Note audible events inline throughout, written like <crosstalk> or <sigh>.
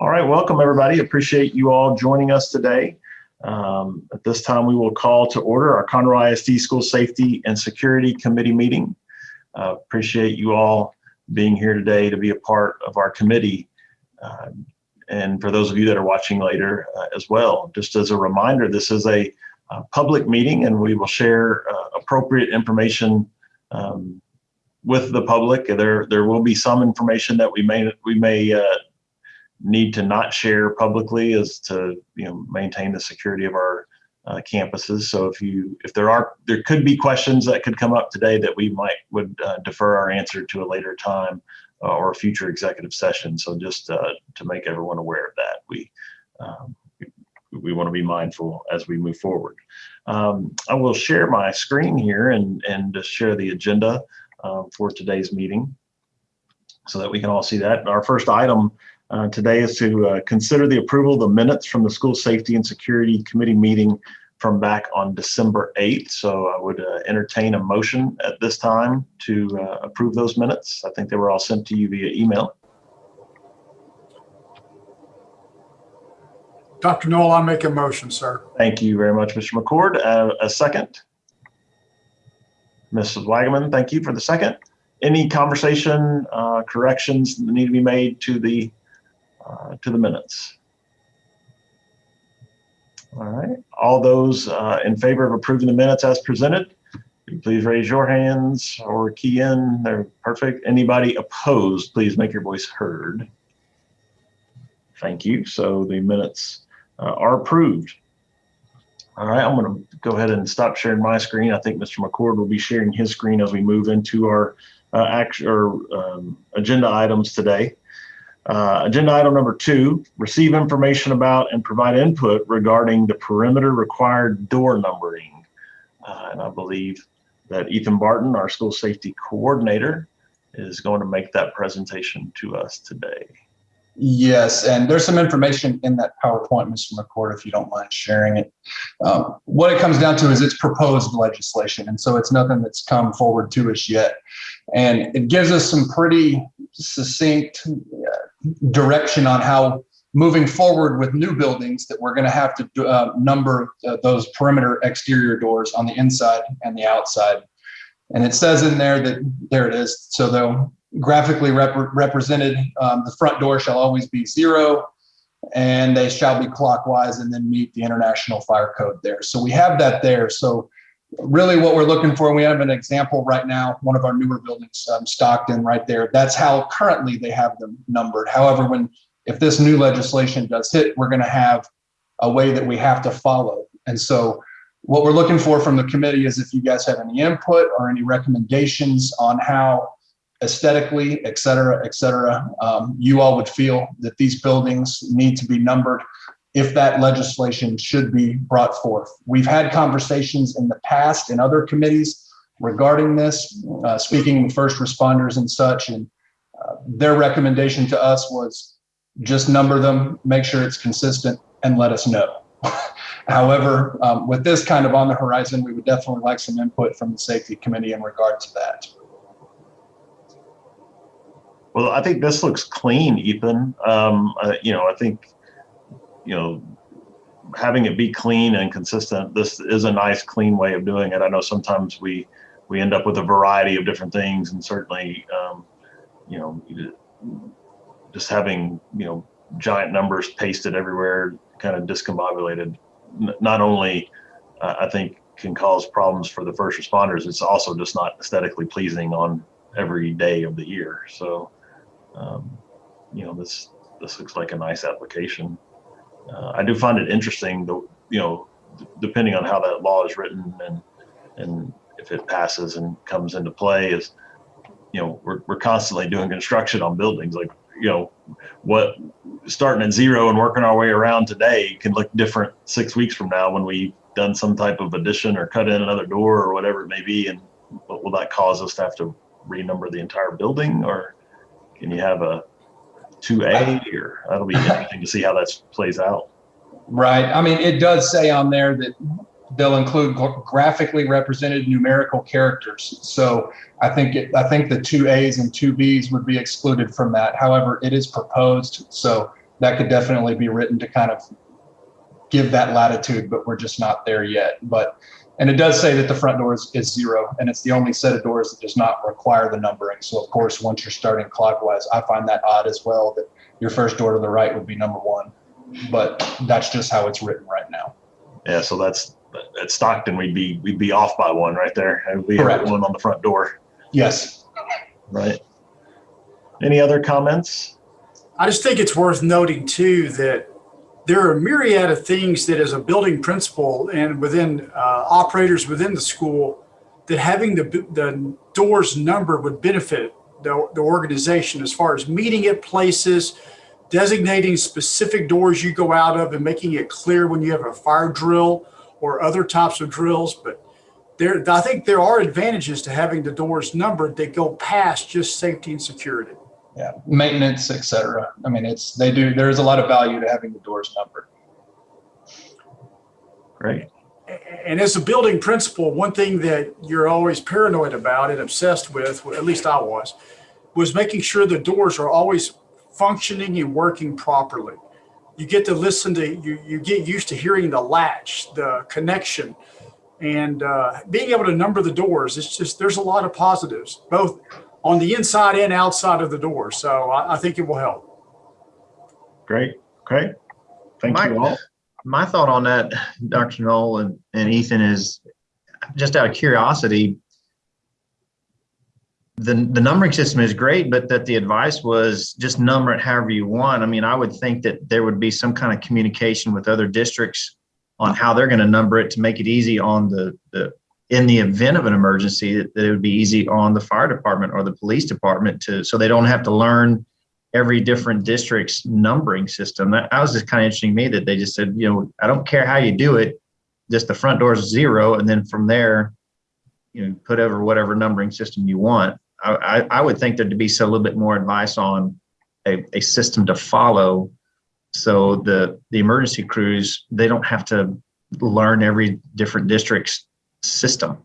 All right, welcome everybody. Appreciate you all joining us today. Um, at this time, we will call to order our Conroe ISD School Safety and Security Committee meeting. Uh, appreciate you all being here today to be a part of our committee. Uh, and for those of you that are watching later uh, as well, just as a reminder, this is a, a public meeting and we will share uh, appropriate information um, with the public. There, there will be some information that we may, we may uh, need to not share publicly as to you know maintain the security of our uh, campuses. So if you if there are there could be questions that could come up today that we might would uh, defer our answer to a later time uh, or a future executive session. So just uh, to make everyone aware of that, we um, we want to be mindful as we move forward. Um, I will share my screen here and and just share the agenda uh, for today's meeting so that we can all see that. Our first item uh, today is to uh, consider the approval of the minutes from the School Safety and Security Committee meeting from back on December 8th. So I would uh, entertain a motion at this time to uh, approve those minutes. I think they were all sent to you via email. Dr. Noel, I'll make a motion, sir. Thank you very much, Mr. McCord. Uh, a second? Mrs. Wagaman, thank you for the second. Any conversation, uh, corrections that need to be made to the uh, to the minutes. All right, all those uh, in favor of approving the minutes as presented, please raise your hands or key in. They're perfect. Anybody opposed, please make your voice heard. Thank you. So the minutes uh, are approved. All right, I'm going to go ahead and stop sharing my screen. I think Mr. McCord will be sharing his screen as we move into our uh, action or um, agenda items today. Uh, agenda item number two, receive information about and provide input regarding the perimeter required door numbering. Uh, and I believe that Ethan Barton, our school safety coordinator, is going to make that presentation to us today. Yes, and there's some information in that PowerPoint, Mr. McCord, if you don't mind sharing it. Um, what it comes down to is it's proposed legislation, and so it's nothing that's come forward to us yet. And it gives us some pretty succinct direction on how moving forward with new buildings that we're going to have to uh, number uh, those perimeter exterior doors on the inside and the outside. And it says in there that, there it is, so they'll graphically rep represented, um, the front door shall always be zero and they shall be clockwise and then meet the international fire code there. So we have that there. So really what we're looking for, we have an example right now, one of our newer buildings, um, Stockton right there. That's how currently they have them numbered. However, when if this new legislation does hit, we're gonna have a way that we have to follow. And so what we're looking for from the committee is if you guys have any input or any recommendations on how aesthetically, et cetera, et cetera, um, you all would feel that these buildings need to be numbered if that legislation should be brought forth. We've had conversations in the past in other committees regarding this, uh, speaking with first responders and such, and uh, their recommendation to us was just number them, make sure it's consistent, and let us know. <laughs> However, um, with this kind of on the horizon, we would definitely like some input from the safety committee in regard to that. Well, I think this looks clean, Ethan. Um, uh, you know, I think, you know, having it be clean and consistent, this is a nice, clean way of doing it. I know sometimes we we end up with a variety of different things, and certainly, um, you know, just having you know giant numbers pasted everywhere, kind of discombobulated, not only uh, I think can cause problems for the first responders, it's also just not aesthetically pleasing on every day of the year. So um, you know, this this looks like a nice application. Uh, I do find it interesting, though, you know, depending on how that law is written and and if it passes and comes into play, is you know we're we're constantly doing construction on buildings. Like you know, what starting at zero and working our way around today can look different six weeks from now when we've done some type of addition or cut in another door or whatever it may be. And will that cause us to have to renumber the entire building or can you have a 2A or that'll be interesting to see how that plays out. Right. I mean, it does say on there that they'll include graphically represented numerical characters. So I think it, I think the two A's and two B's would be excluded from that. However, it is proposed. So that could definitely be written to kind of give that latitude, but we're just not there yet. But, and it does say that the front door is, is zero and it's the only set of doors that does not require the numbering. So of course, once you're starting clockwise, I find that odd as well, that your first door to the right would be number one. But that's just how it's written right now. Yeah, so that's, at Stockton, we'd be, we'd be off by one right there. And we have Correct. one on the front door, Yes. right? Any other comments? I just think it's worth noting too that there are a myriad of things that as a building principal and within uh, operators within the school that having the, the doors numbered would benefit the, the organization as far as meeting at places, designating specific doors you go out of and making it clear when you have a fire drill or other types of drills. But there, I think there are advantages to having the doors numbered that go past just safety and security. Yeah. Maintenance, et cetera. I mean, it's, they do, there's a lot of value to having the doors numbered. Great. And as a building principal, one thing that you're always paranoid about and obsessed with, at least I was, was making sure the doors are always functioning and working properly. You get to listen to, you, you get used to hearing the latch, the connection, and uh, being able to number the doors. It's just, there's a lot of positives, both on the inside and outside of the door. So I, I think it will help. Great. Okay. Thank Mike, you all. my thought on that, Dr. Knoll and, and Ethan is just out of curiosity. The, the numbering system is great, but that the advice was just number it however you want. I mean, I would think that there would be some kind of communication with other districts on how they're going to number it to make it easy on the, the, in the event of an emergency, that that it would be easy on the fire department or the police department to, so they don't have to learn every different district's numbering system. That, was just kind of interesting to me that they just said, you know, I don't care how you do it, just the front door is zero, and then from there, you know, put over whatever numbering system you want. I, I, I would think there'd be so a little bit more advice on a, a system to follow, so the the emergency crews they don't have to learn every different district's system.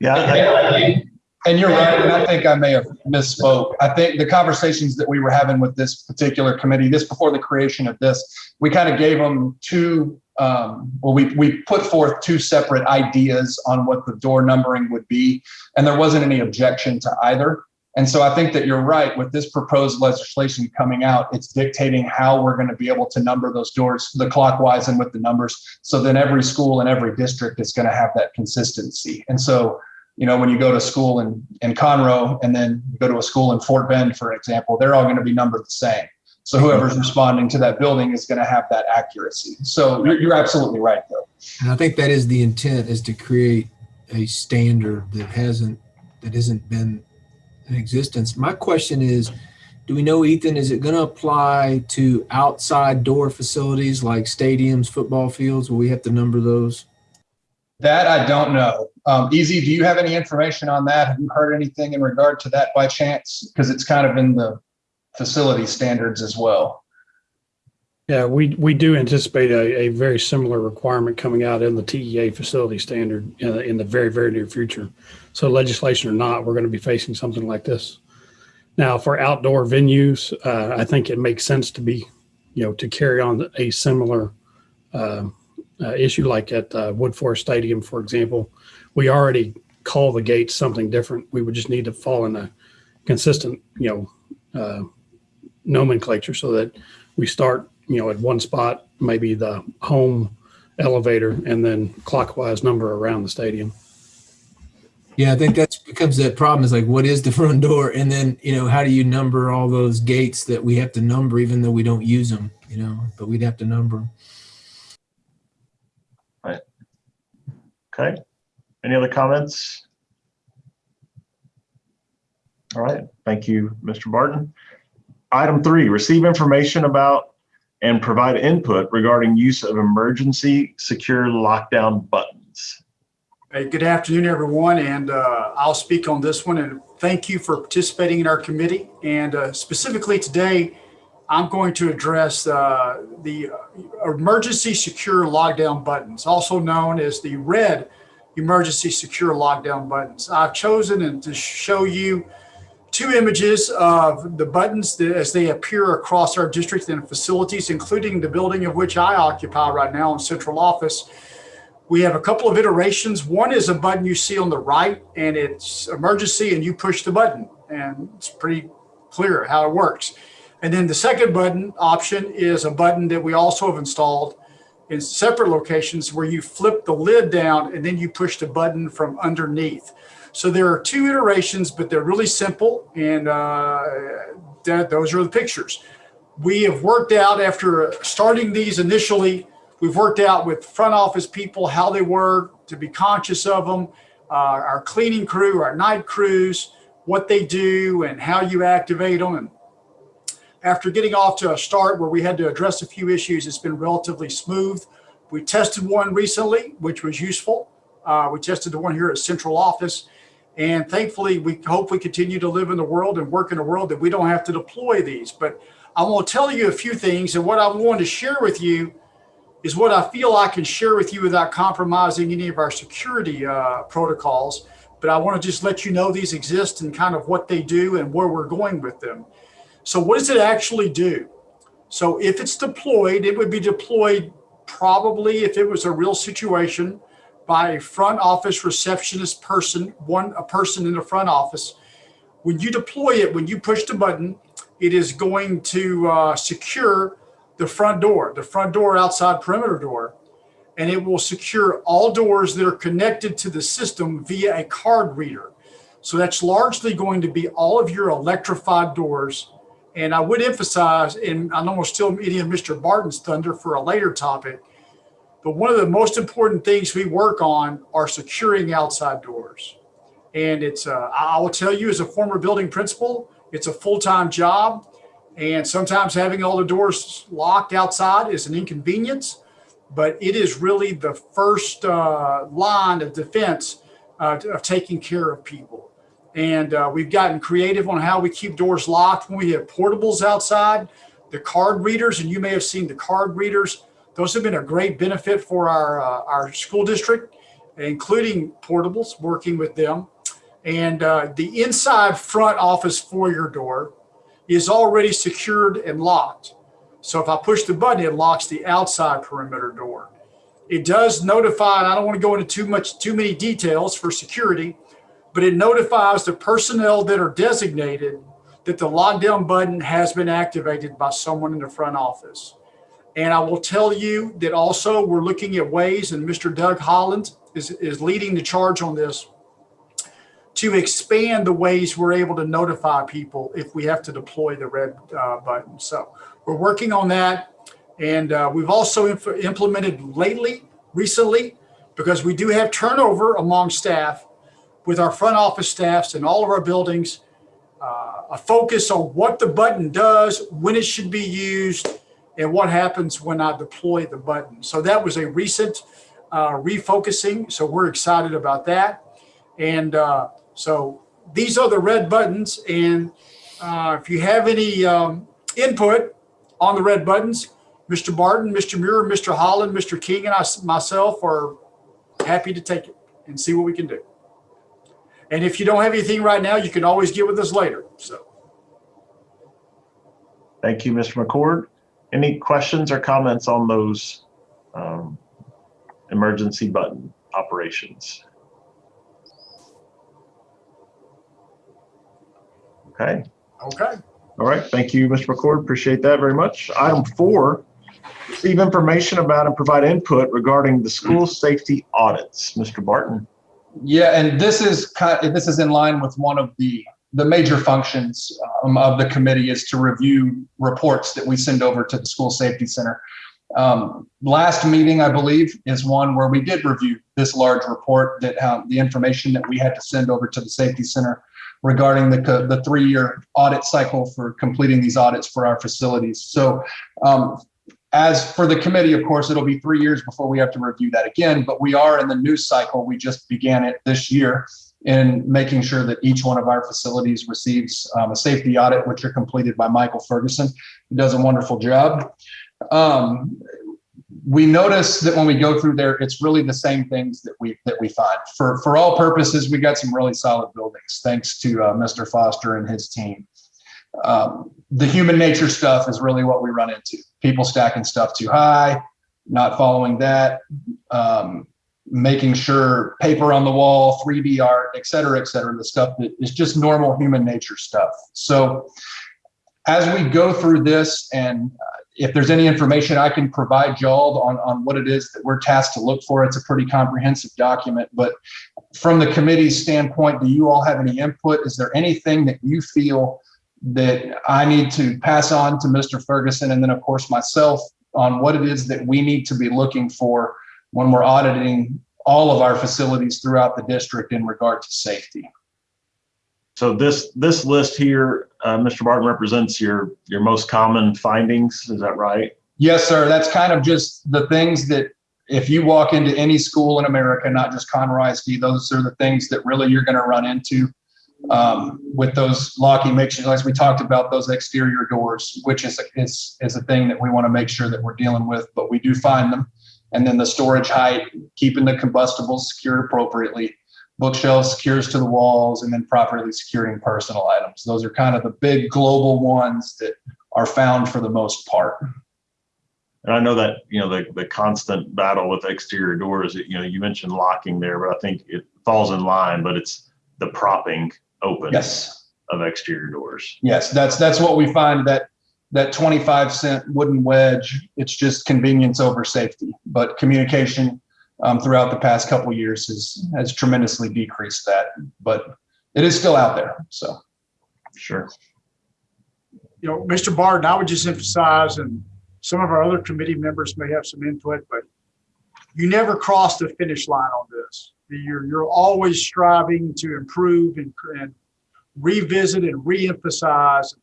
Yeah. And you're right, and I think I may have misspoke. I think the conversations that we were having with this particular committee, this before the creation of this, we kind of gave them two, um, well, we, we put forth two separate ideas on what the door numbering would be, and there wasn't any objection to either. And so I think that you're right, with this proposed legislation coming out, it's dictating how we're going to be able to number those doors, the clockwise and with the numbers. So then every school and every district is going to have that consistency. And so you know, when you go to school in, in Conroe and then you go to a school in Fort Bend, for example, they're all going to be numbered the same. So whoever's responding to that building is going to have that accuracy. So you're, absolutely right, though. And I think that is the intent is to create a standard that hasn't, that hasn't been in existence. My question is, do we know, Ethan, is it going to apply to outside door facilities like stadiums, football fields? Will we have to number those? That I don't know. Um, Easy, do you have any information on that? Have you heard anything in regard to that by chance? Because it's kind of in the facility standards as well. Yeah, we, we do anticipate a, a very similar requirement coming out in the TEA facility standard in, the- in the very, very near future. So legislation or not, we're going to be facing something like this. Now, for outdoor venues, uh, I think it makes sense to be, you know, to carry on a similar uh, uh, issue like at uh, Woodforest Stadium, for example. We already call the gates something different. We would just need to fall in a consistent, you know, uh, nomenclature so that we start you know, at one spot, maybe the home elevator and then clockwise number around the stadium. Yeah, I think that's becomes that problem is like, what is the <laughs> front door? And then, you know, how do you number all those gates that we have to number even though we don't use them, you know, but we'd have to number them. Okay. Any other comments? All right. Thank you, Mr. Barton. Item three, receive information about and provide input regarding use of emergency secure lockdown buttons. Hey, good afternoon, everyone, and uh, I'll speak on this one. And thank you for participating in our committee. And uh, specifically today, I'm going to address uh, the emergency secure lockdown buttons, also known as the red emergency secure lockdown buttons. I've chosen to show you two images of the buttons that, as they appear across our district and facilities, including the building of which I occupy right now in central office. We have a couple of iterations. One is a button you see on the right and it's emergency and you push the button and it's pretty clear how it works. And then the second button option is a button that we also have installed in separate locations where you flip the lid down and then you push the button from underneath. So there are two iterations, but they're really simple. And uh, that, those are the pictures. We have worked out after starting these initially, we've worked out with front office people how they work to be conscious of them, uh, our cleaning crew, our night crews, what they do and how you activate them. And after getting off to a start where we had to address a few issues, it's been relatively smooth. We tested one recently, which was useful. Uh, we tested the one here at central office. And thankfully, we hope we continue to live in the world and work in a world that we don't have to deploy these. But I want to tell you a few things. And what I want to share with you is what I feel I can share with you without compromising any of our security uh, protocols. But I want to just let you know these exist and kind of what they do and where we're going with them. So what does it actually do? So if it's deployed, it would be deployed probably if it was a real situation by a front office receptionist person, one a person in the front office. When you deploy it, when you push the button, it is going to uh, secure the front door, the front door outside perimeter door, and it will secure all doors that are connected to the system via a card reader. So that's largely going to be all of your electrified doors and I would emphasize, and I know we're still eating Mr. Barton's thunder for a later topic, but one of the most important things we work on are securing outside doors. And it's, uh, I will tell you as a former building principal, it's a full-time job. And sometimes having all the doors locked outside is an inconvenience, but it is really the first uh, line of defense uh, of taking care of people. And uh, we've gotten creative on how we keep doors locked when we have portables outside. The card readers, and you may have seen the card readers, those have been a great benefit for our, uh, our school district, including portables, working with them. And uh, the inside front office foyer door is already secured and locked. So if I push the button, it locks the outside perimeter door. It does notify, and I don't want to go into too much, too many details for security, but it notifies the personnel that are designated that the lockdown button has been activated by someone in the front office. And I will tell you that also we're looking at ways, and Mr. Doug Holland is, is leading the charge on this, to expand the ways we're able to notify people if we have to deploy the red uh, button. So we're working on that. And uh, we've also implemented lately, recently, because we do have turnover among staff, with our front office staffs in all of our buildings, uh, a focus on what the button does, when it should be used, and what happens when I deploy the button. So that was a recent uh, refocusing. So we're excited about that. And uh, so these are the red buttons. And uh, if you have any um, input on the red buttons, Mr. Barton, Mr. Muir, Mr. Holland, Mr. King, and I myself are happy to take it and see what we can do. And if you don't have anything right now, you can always get with us later. So. Thank you, Mr. McCord. Any questions or comments on those um, emergency button operations? Okay. Okay. All right. Thank you, Mr. McCord. Appreciate that very much. Item four, receive information about and provide input regarding the school safety audits. Mr. Barton. Yeah, and this is kind of, this is in line with one of the the major functions um, of the committee is to review reports that we send over to the school safety center. Um, last meeting, I believe, is one where we did review this large report that um, the information that we had to send over to the safety center regarding the the three-year audit cycle for completing these audits for our facilities. So um, as for the committee, of course, it'll be three years before we have to review that again, but we are in the new cycle. We just began it this year in making sure that each one of our facilities receives um, a safety audit, which are completed by Michael Ferguson, who does a wonderful job. Um, we notice that when we go through there, it's really the same things that we that we find. For for all purposes, we got some really solid buildings, thanks to uh, Mr. Foster and his team. Um, the human nature stuff is really what we run into. People stacking stuff too high, not following that, um, making sure paper on the wall, 3D art, et cetera, et cetera, the stuff that is just normal human nature stuff. So as we go through this and uh, if there's any information I can provide y'all on, on what it is that we're tasked to look for, it's a pretty comprehensive document. But from the committee's standpoint, do you all have any input? Is there anything that you feel that I need to pass on to Mr. Ferguson and then of course myself on what it is that we need to be looking for when we're auditing all of our facilities throughout the district in regard to safety? So this, this list here, uh, Mr. Barton represents your, your most common findings. Is that right? Yes, sir. That's kind of just the things that if you walk into any school in America, not just Conroe ISD, those are the things that really you're going to run into um, with those locking mixtures. As we talked about those exterior doors, which is, is, is a thing that we want to make sure that we're dealing with, but we do find them. And then the storage height, keeping the combustibles secured appropriately, bookshelves secures to the walls, and then properly securing personal items. Those are kind of the big global ones that are found for the most part. And I know that, you know, the, the constant battle with exterior doors, you know, you mentioned locking there, but I think it falls in line, but it's the propping open Yes. of exterior doors. Yes, that's that's what we find that that 25 cent wooden wedge, it's just convenience over safety. But communication um, throughout the past couple years has has tremendously decreased that. But it is still out there. So Sure. you know, Mr. Barton, I would just emphasize, and some of our other committee members may have some input, but you never cross the finish line on this. You're, you're always striving to improve and, and revisit and reemphasize.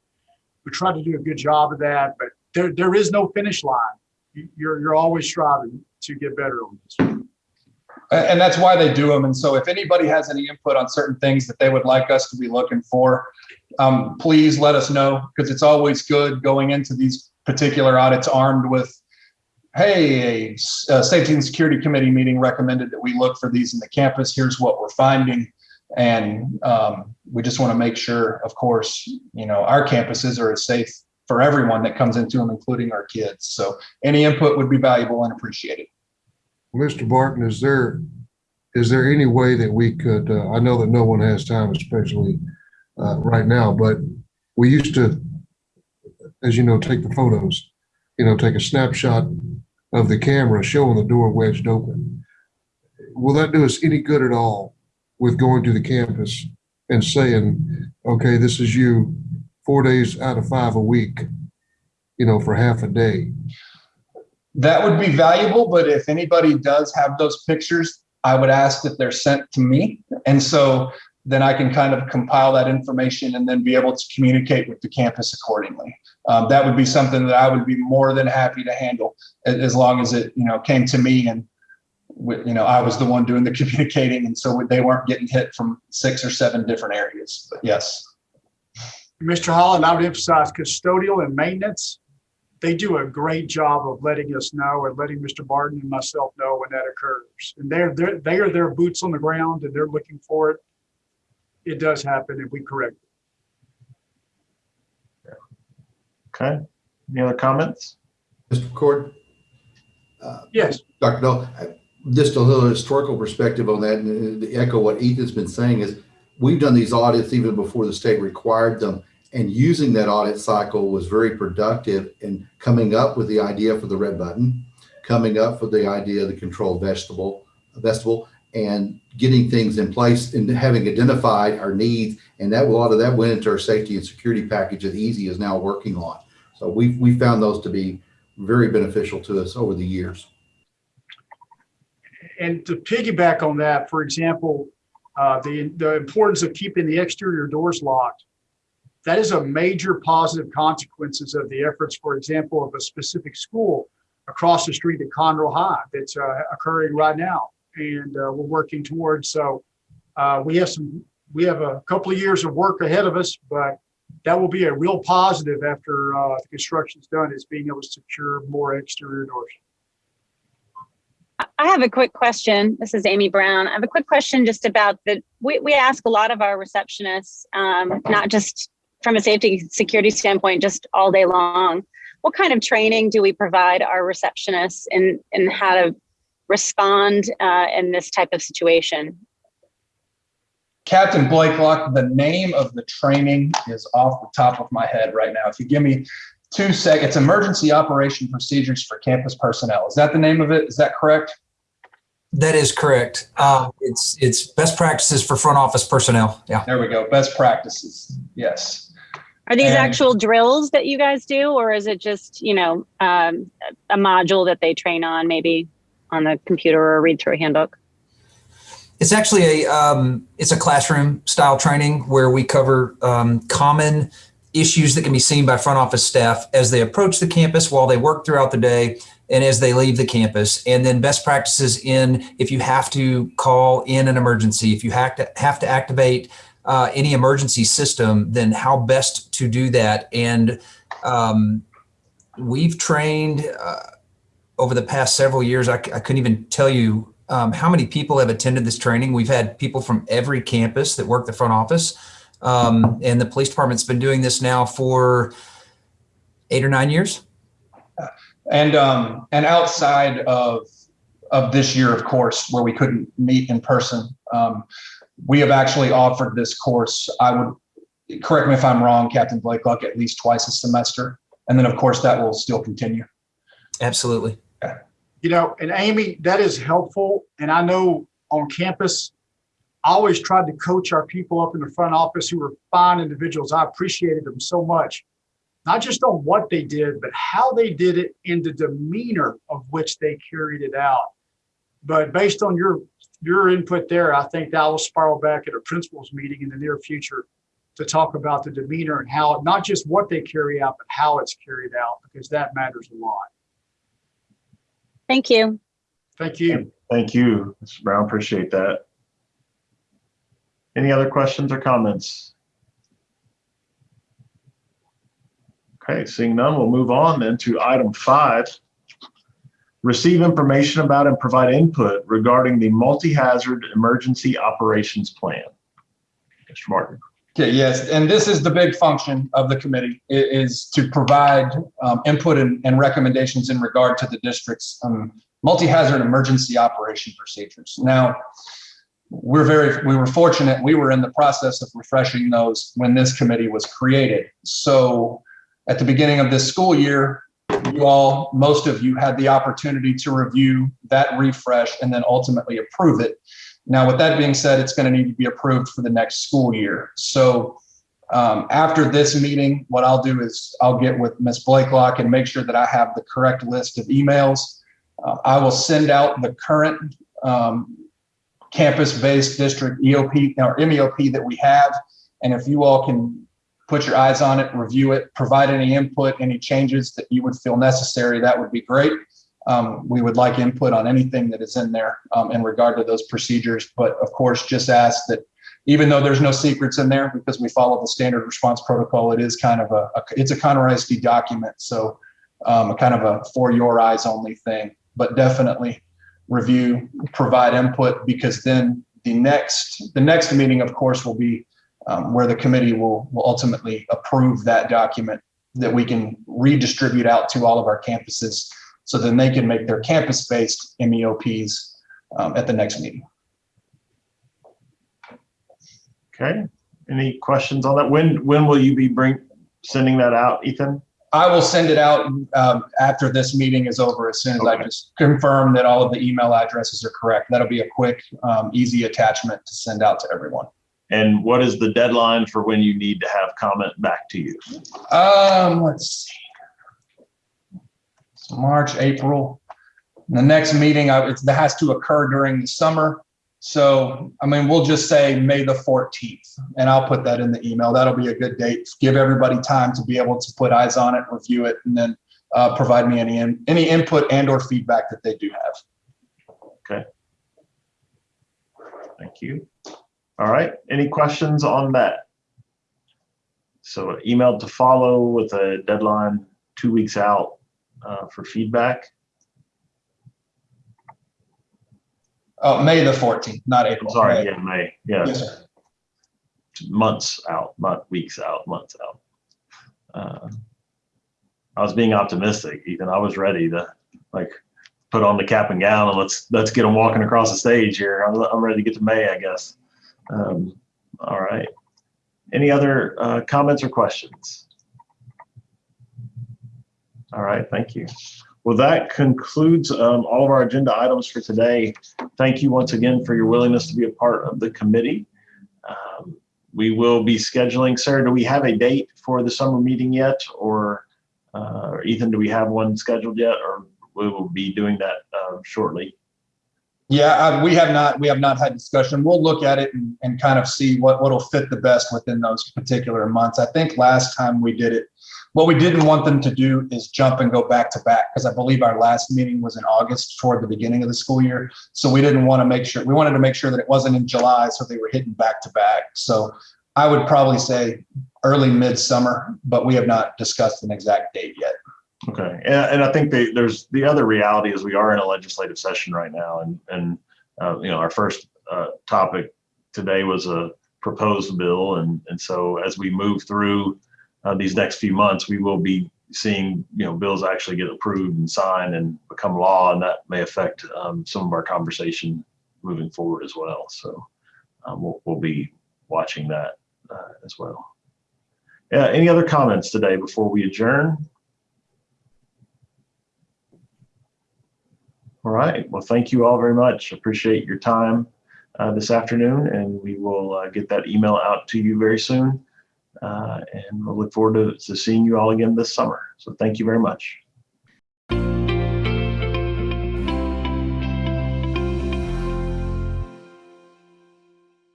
We try to do a good job of that, but there, there is no finish line. You- You're, you're always striving to get better on this. And that's why they do them. And so if anybody has any input on certain things that they would like us to be looking for, um, please let us know because it's always good going into these particular audits armed with, hey, a a safety and security committee meeting recommended that we look for these in the campus. Here's what we're finding. And um, we just want to make sure, of course, you know, our campuses are as safe for everyone that comes into them, including our kids. So any input would be valuable and appreciated. Mr. Barton, is there, is there any way that we could, uh, I know that no one has time, especially uh, right now, but we used to, as you know, take the photos, you know, take a snapshot of the camera showing the door wedged open. Will that do us any good at all with going to the campus and saying, okay, this is you four days out of five a week, you know, for half a day? That would be valuable, but if anybody does have those pictures, I would ask that they're sent to me. And so then I can kind of compile that information and then be able to communicate with the campus accordingly. Um, that would be something that I would be more than happy to handle as, long as it, you know, came to me and you know, I was the one doing the <laughs> communicating. And so they weren't getting hit from six or seven different areas, but yes. Mr. Holland, I would emphasize custodial and maintenance. They do a great job of letting us know and letting Mr. Barton and myself know when that occurs. And they're, they're, they are their boots on the ground and they're looking for it. It does happen if we correct it. Okay. Any other comments? Mr. McCord, Yes, Dr. Dahl, uh, just a little historical perspective on that and uh, to echo what Ethan's been saying is we've done these audits even before the state required them. And using that audit cycle was very productive in coming up with the idea for the red button, coming up with the idea of the controlled vestibule, vestibule, and getting things in place and having identified our needs. And that a lot of that went into our safety and security package that Easy is now working on. So we we found those to be very beneficial to us over the years. And to piggyback on that, for example, uh, the, the importance of keeping the exterior doors locked. That is a major positive consequences of the efforts, for example, of a specific school across the street at Conroe High that's uh, occurring right now. And uh, we're working towards, so uh, we have some, we have a couple of years of work ahead of us, but that will be a real positive after uh, the construction's done is being able to secure more exterior doors. I have a quick question. This is Amy Brown. I have a quick question just about the, we, we ask a lot of our receptionists, um, not just from a safety security standpoint, just all day long. What kind of training do we provide our receptionists in, in how to respond uh, in this type of situation? Captain Blakelock, the name of the training is off the top of my head right now. If you give me two seconds, emergency operation procedures for campus personnel. Is that the name of it? Is that correct? That is correct. Uh, it's it's best practices for front office personnel. Yeah. There we go. Best practices. Yes. Are these And- actual drills that you guys do, or is it just, you know, um, a module that they train on, maybe on the computer or read through a handbook? It's actually a um, it's a classroom style training where we cover um, common issues that can be seen by front office staff as they approach the campus while they work throughout the day and as they leave the campus and then best practices in if you have to call in an emergency if you have to have to activate uh, any emergency system then how best to do that and um, we've trained uh, over the past several years I couldn't even tell you um, how many people have attended this training. We've had people from every campus that work the front office. Um, and the police department's been doing this now for eight or nine years. And um, and outside of of this year, of course, where we couldn't meet in person, um, we have actually offered this course. I would correct me if I'm wrong, Captain Blakelock, at least twice a semester, and then of course that will still continue. Absolutely. You know, and Amy, that is helpful. And I know on campus, I always tried to coach our people up in the front office who were fine individuals. I appreciated them so much. Not just on what they did, but how they did it and the demeanor of which they carried it out. But based on your your input there, I think that will spiral back at a principals meeting in the near future to talk about the demeanor and how not just what they carry out, but how it's carried out, because that matters a lot. Thank you. Thank you. Thank you, Mr. Brown. Appreciate that. Any other questions or comments? Okay, seeing none, we'll move on then to item five. Receive information about and provide input regarding the multi-hazard emergency operations plan. Mr. Martin. Okay, yes, and this is the big function of the committee, is to provide um, input and, and recommendations in regard to the district's um, multi-hazard emergency operation procedures. Now, we're very, we were fortunate, we were in the process of refreshing those when this committee was created. So at the beginning of this school year, you all, most of you had the opportunity to review that refresh and then ultimately approve it. Now, with that being said, it's going to need to be approved for the next school year. So um, after this meeting, what I'll do is I'll get with Ms. Blakelock and make sure that I have the correct list of emails. Uh, I will send out the current um, campus-based district EOP or MEOP that we have. And if you all can put your eyes on it, review it, provide any input, any changes that you would feel necessary, that would be great. Um, we would like input on anything that is in there um, in regard to those procedures. But of course, just ask that even though there's no secrets in there because we follow the standard response protocol, it is kind of a, a it's a Conroe ISD document. So um, kind of a for your eyes only thing, but definitely review, provide input because then the next the next meeting, of course, will be um, where the committee will will ultimately approve that document that we can redistribute out to all of our campuses so then they can make their campus-based MEOPs um, at the next meeting. Okay, any questions on that? When, when will you be bring, sending that out, Ethan? I will send it out um, after this meeting is over, as soon as I just confirm that all of the email addresses are correct. That'll be a quick, um, easy attachment to send out to everyone. And what is the deadline for when you need to have comment back to you? Um, let's see. So March, April. The next meeting, I, it's, that has to occur during the summer. So, I mean, we'll just say May the 14th, and I'll put that in the email. That'll be a good date. Give everybody time to be able to put eyes on it, review it, and then uh, provide me any, in- any input and or feedback that they do have. Okay. Thank you. All right, any questions on that? So email to follow with a deadline two weeks out uh, for feedback. Oh, May the 14th, not I'm April. sorry, May. yeah, May, yeah, Yes, sir. months out, not weeks out, months out. Uh, I was being optimistic, Ethan. I was ready to like put on the cap and gown and let's let's get them walking across the stage here. I'm, I'm ready to get to May, I guess. Um, all right. Any other uh, comments or questions? All right, thank you. Well, that concludes um, all of our agenda items for today. Thank you once again for your willingness to be a part of the committee. Um, we will be scheduling, Sarah, do we have a date for the summer meeting yet? Or uh, Ethan, do we have one scheduled yet? Or we will be doing that uh, shortly? Yeah, we have not, we have not had discussion. We'll look at it and, and kind of see what, what'll fit the best within those particular months. I think last time we did it, what we didn't want them to do is jump and go back to back because I believe our last meeting was in August toward the beginning of the school year. So we didn't want to make sure, we wanted to make sure that it wasn't in July, so they were hitting back to back. So I would probably say early midsummer, but we have not discussed an exact date yet. Okay, and, and I think the, there's the other reality is we are in a legislative session right now, and and uh, you know our first uh, topic today was a proposed bill, and and so as we move through uh, these next few months, we will be seeing you know bills actually get approved and signed and become law, and that may affect um, some of our conversation moving forward as well. So um, we'll we'll be watching that uh, as well. Yeah. Any other comments today before we adjourn? All right. Well, thank you all very much. Appreciate your time uh, this afternoon, and we will uh, get that email out to you very soon. Uh, and we'll look forward to, to seeing you all again this summer. So thank you very much.